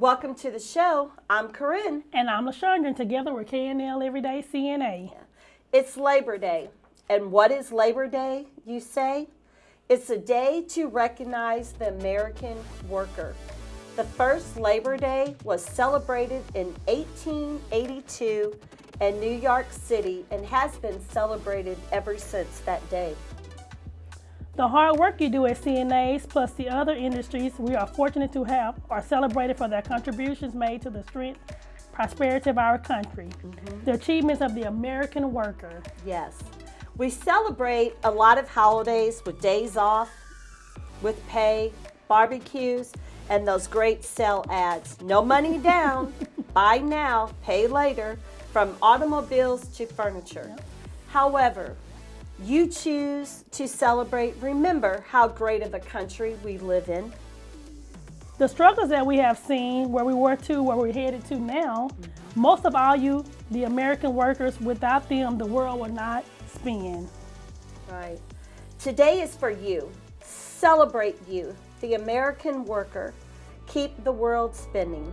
welcome to the show. I'm Corinne. And I'm LaShondra, and together we're KNL Everyday CNA. It's Labor Day. And what is Labor Day, you say? It's a day to recognize the American worker. The first Labor Day was celebrated in 1882 in New York City and has been celebrated ever since that day. The hard work you do at CNAs plus the other industries we are fortunate to have are celebrated for their contributions made to the strength, prosperity of our country, mm -hmm. the achievements of the American worker. Yes. We celebrate a lot of holidays with days off, with pay, barbecues, and those great sale ads. No money down, buy now, pay later, from automobiles to furniture. Yep. However, you choose to celebrate, remember how great of a country we live in. The struggles that we have seen, where we were to, where we're headed to now, most of all you, the American workers, without them, the world would not spin. Right. Today is for you. Celebrate you, the American worker. Keep the world spinning.